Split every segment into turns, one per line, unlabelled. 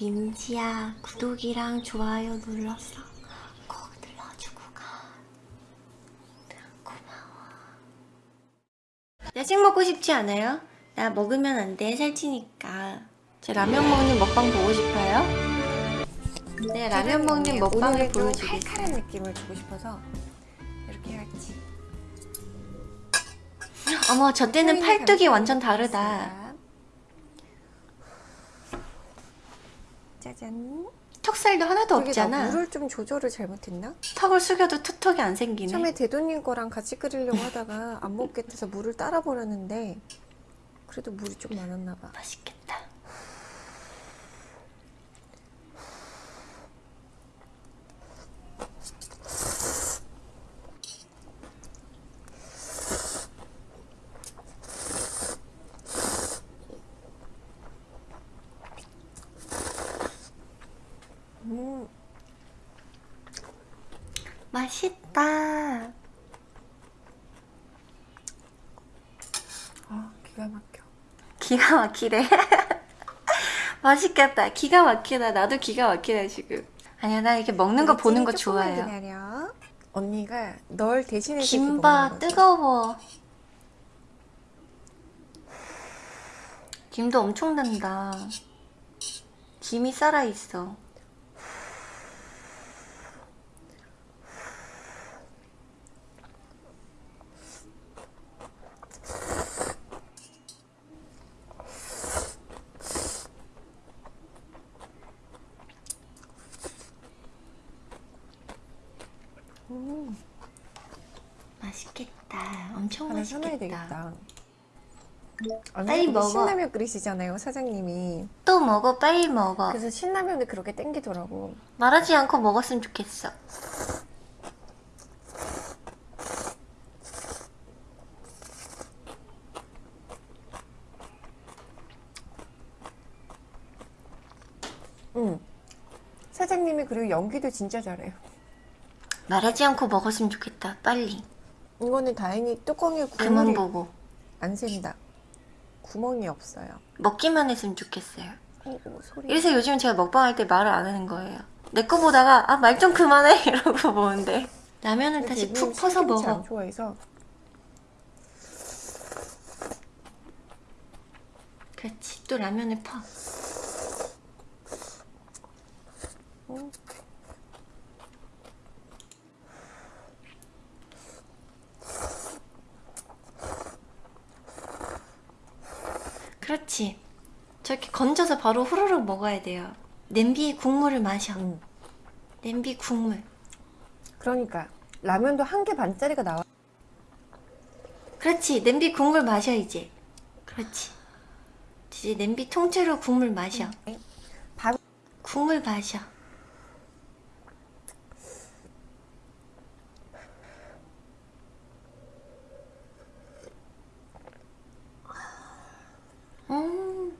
민지야 구독이랑 좋아요 눌렀어. 꼭 눌러주고 가. 고마워. 야식 먹고 싶지 않아요? 나 먹으면 안돼 살찌니까. 제 라면 먹는 먹방 보고 싶어요? 네 라면 먹는 먹방을 보여주겠어요
칼칼한 느낌을 주고 싶어서 이렇게 해야지.
어머 저 때는
네,
팔뚝이 완전 다르다
짜잔.
턱살도 하나도 없잖아.
물을 좀 조절을 잘못했나?
턱을 숙여도 툭턱이 안 생기네.
처음에 대도님 거랑 같이 끓이려고 하다가 안 먹겠대서 물을 따라 버렸는데 그래도 물이 좀 많았나 봐.
맛있겠다
음,
맛있다.
아 기가 막혀.
기가 막히래 맛있겠다. 기가 막히다. 나도 기가 막히다 지금. 아니야 나 이렇게 먹는 거 보는 거 좋아해요.
기다려. 언니가 널 대신해서
김밥 뜨거워. 김도 엄청 난다. 김이 살아있어
음,
맛있겠다. 엄청 맛있겠다.
되겠다.
빨리
언니
먹어.
신라면 끓이시잖아요 사장님이.
또 먹어 빨리 먹어.
그래서 신라면을 그렇게 땡기더라고.
말하지 않고 먹었으면 좋겠어.
응. 사장님이 그리고 연기도 진짜 잘해요.
말하지 않고 먹었으면 좋겠다. 빨리.
이거는 다행히 뚜껑에 구멍이
보고.
안 샌다. 구멍이 없어요.
먹기만 했으면 좋겠어요.
오, 오, 소리.
이래서 요즘 제가 먹방할 때 말을 안 하는 거예요. 내 거 보다가 아 말 좀 그만해! 이러고 보는데. 라면을 다시 푹 퍼서
안
먹어.
좋아해서.
그렇지. 또 라면을 퍼.
음.
그렇지 저렇게 건져서 바로 후루룩 먹어야 돼요. 냄비에 국물을 마셔.
음.
냄비 국물.
그러니까 라면도 한 개 반짜리가 나와.
그렇지. 냄비 국물 마셔 이제. 그렇지. 이제 냄비 통째로 국물 마셔.
응. 밥
국물 마셔 음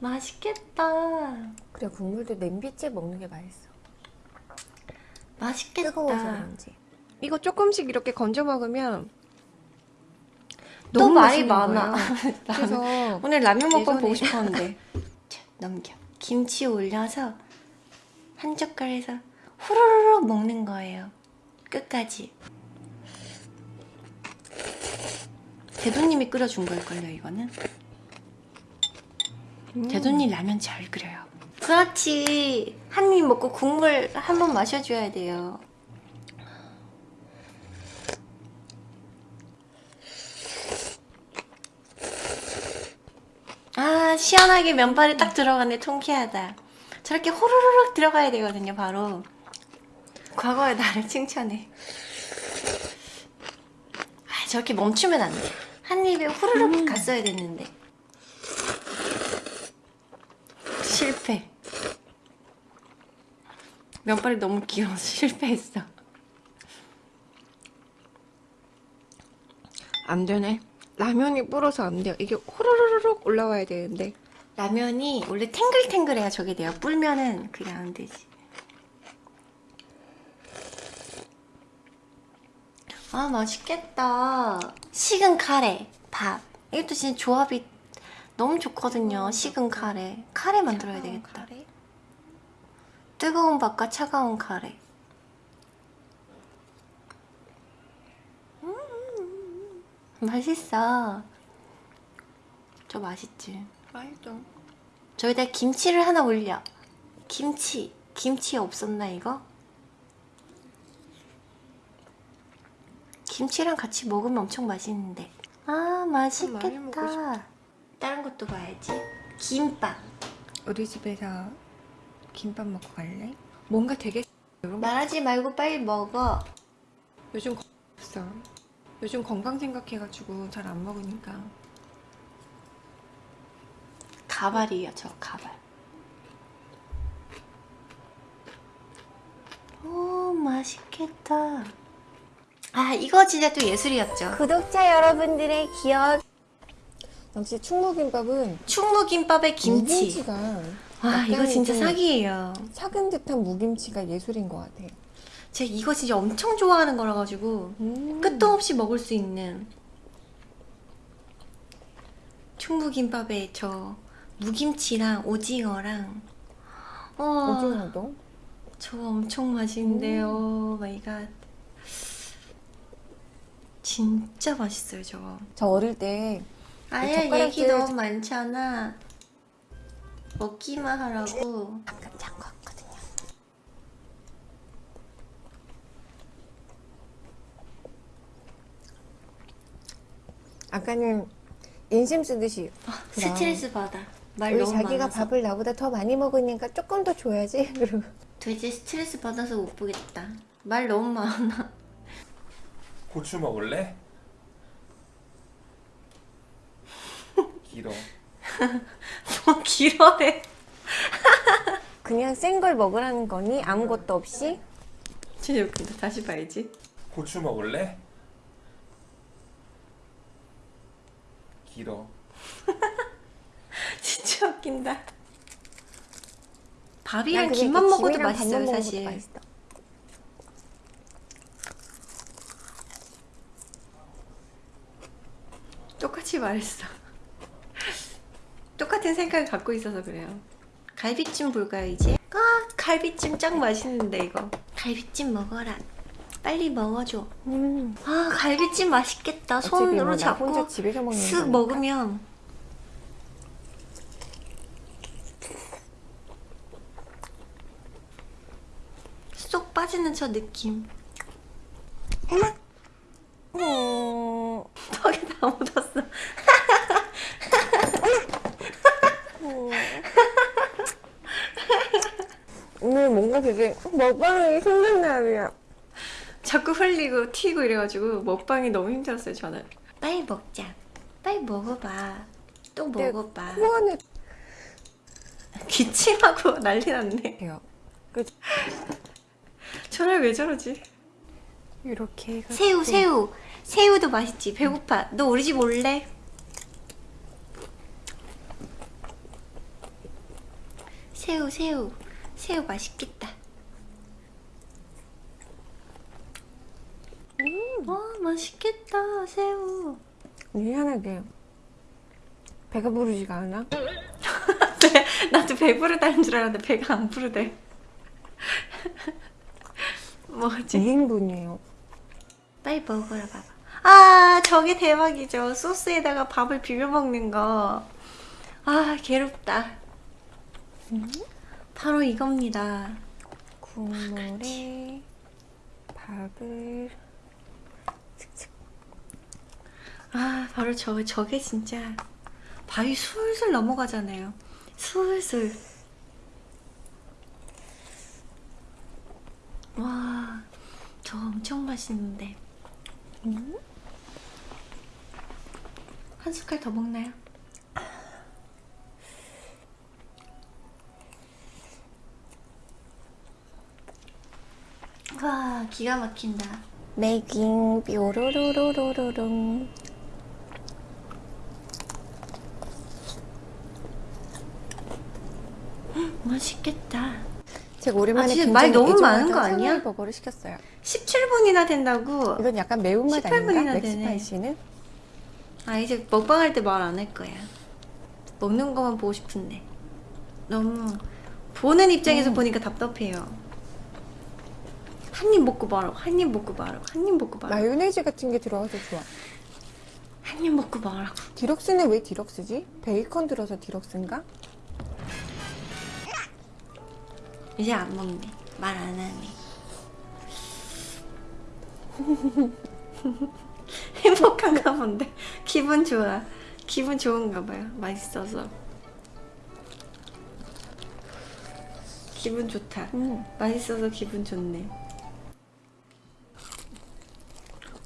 맛있겠다
그래 국물도 냄비째 먹는 게 맛있어.
맛있겠다
뜨거워서 그런지. 이거 조금씩 이렇게 건져 먹으면
또
너무
말이
맛있는
많아
거예요. 그래서
오늘 라면 먹방 보고 싶었는데 자, 넘겨 김치 올려서 한 젓갈에서 후루룩 먹는 거예요 끝까지 대도님이 끓여준 걸걸요 이거는
음.
대도님 라면 잘 끓여요 그렇지. 한 입 먹고 국물 한 번 마셔줘야 돼요. 아 시원하게 면발이 딱 들어가네. 통쾌하다. 저렇게 호로로록 들어가야 되거든요 바로. 과거의 나를 칭찬해. 아 저렇게 멈추면 안돼한 입에 후루룩 갔어야 됐는데 실패 면발이 너무 귀여워서 실패했어
안 되네. 라면이 불어서 안 돼요. 이게 호로로록 올라와야 되는데.
라면이 원래 탱글탱글해야 저게 돼요 불면은 그냥 안 되지 아 맛있겠다 식은 카레 밥 이것도 진짜 조합이 너무 좋거든요 식은 카레 카레 만들어야 되겠다
카레.
뜨거운 밥과 차가운 카레. 음, 맛있어. 저 맛있지?
맛있어.
저기다 김치를 하나 올려. 김치. 김치 없었나 이거? 김치랑 같이 먹으면 엄청 맛있는데. 아
먹고
맛있겠다. 다른 것도 봐야지. 김밥.
우리 집에서 김밥 먹고 갈래? 뭔가 되게
말하지 말고 빨리 먹어.
요즘 거- 없어. 요즘 건강 생각해가지고 잘 안 먹으니까.
가발이에요, 저 가발. 오, 맛있겠다. 아, 이거 진짜 또 예술이었죠. 구독자 여러분들의 기억.
역시 충무김밥은
충무김밥에 김치. 아, 이거 진짜
좀
사기예요.
작은 듯한 무김치가 예술인 것 같아.
제가 이거 진짜 엄청 좋아하는 거라 가지고
음.
끝도 없이 먹을 수 있는 충무김밥에 저 무김치랑 오징어랑 어,
오징어도.
저거 엄청 맛있는데요. My god. 진짜 맛있어요, 저거.
저 어릴 때 젓가락질-
얘기 너무 많잖아. 먹기만 하라고.
방금 잔거 같거든요. 아까는 인심 쓰듯이 그럼.
스트레스 받아. 말
우리
너무
자기가
많아서.
밥을 나보다 더 많이 먹으니까 조금 더 줘야지. 그리고
돼지 스트레스 받아서 못 보겠다. 말 너무 많아.
고추 먹을래? 길어.
뭐 길어해.
그냥 센 걸 먹으라는 거니 아무것도 없이
진짜 웃긴다. 다시 봐야지.
고추 먹을래? 길어.
진짜 웃긴다.
난
밥이랑 김만
이
먹어도 맛있어요,
먹어도
사실.
맛있어.
똑같이 말했어. 똑같은 생각을 갖고 있어서 그래요. 갈비찜 볼까요, 이제? 아, 갈비찜 짱 맛있는데, 이거. 갈비찜 먹어라. 빨리 먹어줘.
음.
아, 갈비찜 맛있겠다.
뭐
손으로
나
잡고 쓱. 먹으면. 쏙 빠지는 저 느낌.
음.
턱에 다 묻었어.
오늘 뭔가 되게 먹방이 날이야.
자꾸 흘리고 튀고 이래가지고 먹방이 너무 힘들었어요 저는. 빨리 먹자. 빨리 먹어봐. 또
네,
먹어봐.
코 안에
기침하고 난리 났네.
돼요.
저를 왜 저러지?
이렇게 해가지고
새우 새우. 새우도 맛있지. 배고파. 너 우리 집 올래? 새우 새우. 새우 맛있겠다 음, 와 맛있겠다 새우
미안하게 배가 부르지가 않아?
나도 배부르다는 줄 알았는데 배가 안 부르대. 뭐지?
2인분이에요.
빨리 먹어라 봐봐. 아 저게 대박이죠. 소스에다가 밥을 비벼 먹는 거. 아 괴롭다. 바로 이겁니다.
국물에 밥을
아 바로 저 저게 진짜 밥이 술술 넘어가잖아요. 술술. 와, 저 엄청 맛있는데.
음?
한 숟갈 더 먹나요? 와, 기가 막힌다.
메깅 뾰로로로로로롱
맛있겠다.
제가 오랜만에
아, 말 너무 많은 거 아니야?
버거를 시켰어요.
17분이나 된다고.
이건 약간 매운맛
18 분이나
아닌가? 맥스파이시는?
아, 이제 먹방할 때 말 안 할 거야. 먹는 것만 보고 싶은데. 너무 보는 입장에서 보니까 답답해요. 한 입 먹고 말하고 한 입 먹고 말하고 한 입 먹고 말하고
마요네즈 같은 게 들어가서 좋아.
한 입 먹고 말하고
디럭스는 왜 디럭스지? 베이컨 들어서 디럭스인가?
이제 안 먹네. 말 안 하네. 행복한가 본데 기분 좋아. 기분 좋은가 봐요. 맛있어서. 기분 좋다.
음.
맛있어서 기분 좋네.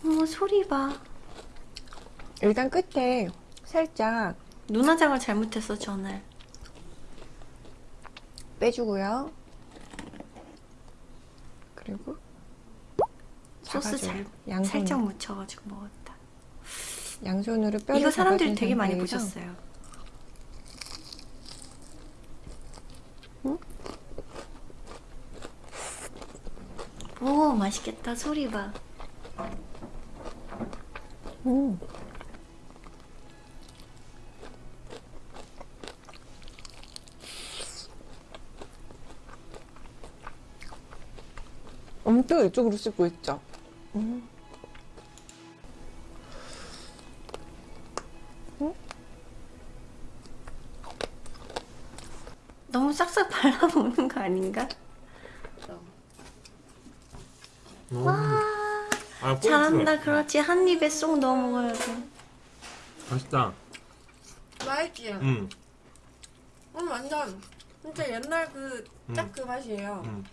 어머 소리 봐.
일단 끝에 살짝
눈화장을 잘못했어 전날.
빼주고요. 그리고
소스. 잘
양손,
살짝 묻혀가지고 먹었다.
양손으로 뼈를
이거 사람들이 되게 많이 보셨어요. 오 맛있겠다 소리 봐.
음. 엄청 이쪽으로 씹고 있죠. 음.
너무 싹싹 발라 먹는 거 아닌가? 와
아.
잘한다 그렇지 한 입에 쏙 넣어 먹어야 돼.
맛있다.
맛있지?
음.
음 완전 진짜 옛날 그딱그 맛이에요.
음.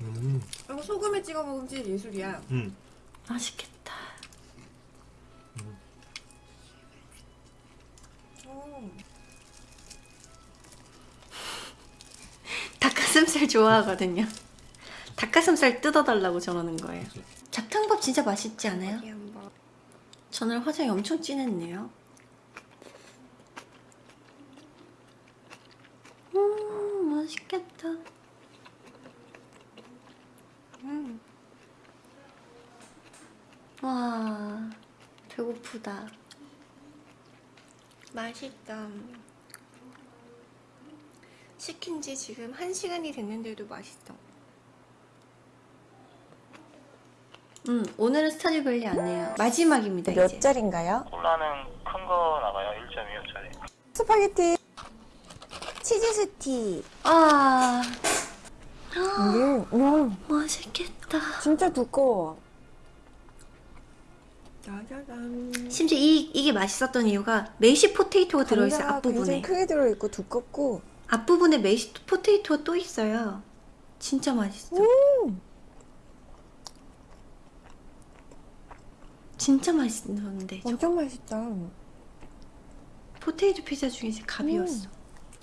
음.
이거 소금에 찍어 먹으면 진짜 예술이야.
음.
맛있겠다.
음.
닭가슴살 좋아하거든요. 닭가슴살 뜯어달라고 저러는 거예요. 잡탕밥 진짜 맛있지 않아요? 저는 화장이 엄청 진했네요. 음, 맛있겠다. 음. 와, 배고프다. 맛있다. 시킨 지 지금 한시간이 됐는데도 맛있어. 음, 오늘은 스타즈 별리 안 해요. 마지막입니다,
몇
이제.
짜린가요?
콜라는 큰 거 나가요. 1.25짜리.
스파게티 치즈 스틱.
아,
이게 와
맛있겠다.
진짜 두꺼워.
짜자잔.
심지어 이, 이게 맛있었던 이유가 mashed potato가 들어있어요, 앞부분에.
크게 들어있고 두껍고
앞부분에 mashed potato가 또 있어요. 진짜 맛있어. 진짜 맛있는데. 저
엄청 맛있다.
potato 피자 중에 제일 갑이었어.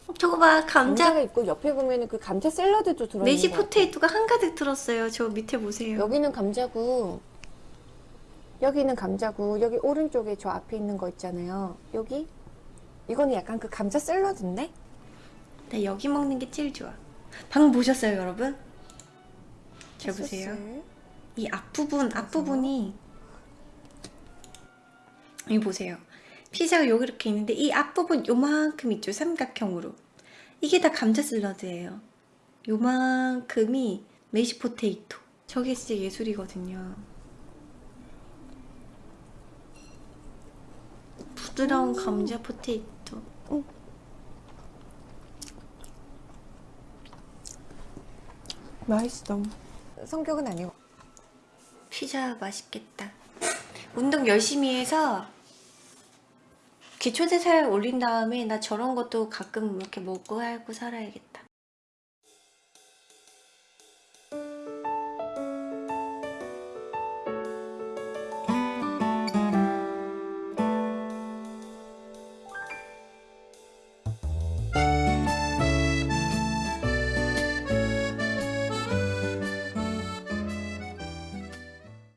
어, 저거 봐, 감자.
감자 가 있고 옆에 보면은 그 감자 샐러드도 들어있는
mashed. Potato가 한가득 들었어요. 저 밑에 보세요.
여기는 감자고 여기는 감자고 여기 오른쪽에 저 앞에 있는 거 있잖아요. 여기 이거는 약간 그 감자 샐러드인데?
나 여기 먹는 게 제일 좋아. 방금 보셨어요, 여러분? 잘 보세요. 이 앞부분, 앞부분이 여기 보세요. 피자가 여기 이렇게 있는데 이 앞부분 요만큼 있죠, 삼각형으로. 이게 다 감자 샐러드예요. 요만큼이 mashed potato. 저게 진짜 예술이거든요. 부드러운 감자 potato.
맛있어. 성격은 아니고.
피자 맛있겠다. 운동 열심히 해서 기초대사를 올린 다음에 나 저런 것도 가끔 이렇게 먹고 하고 살아야겠다.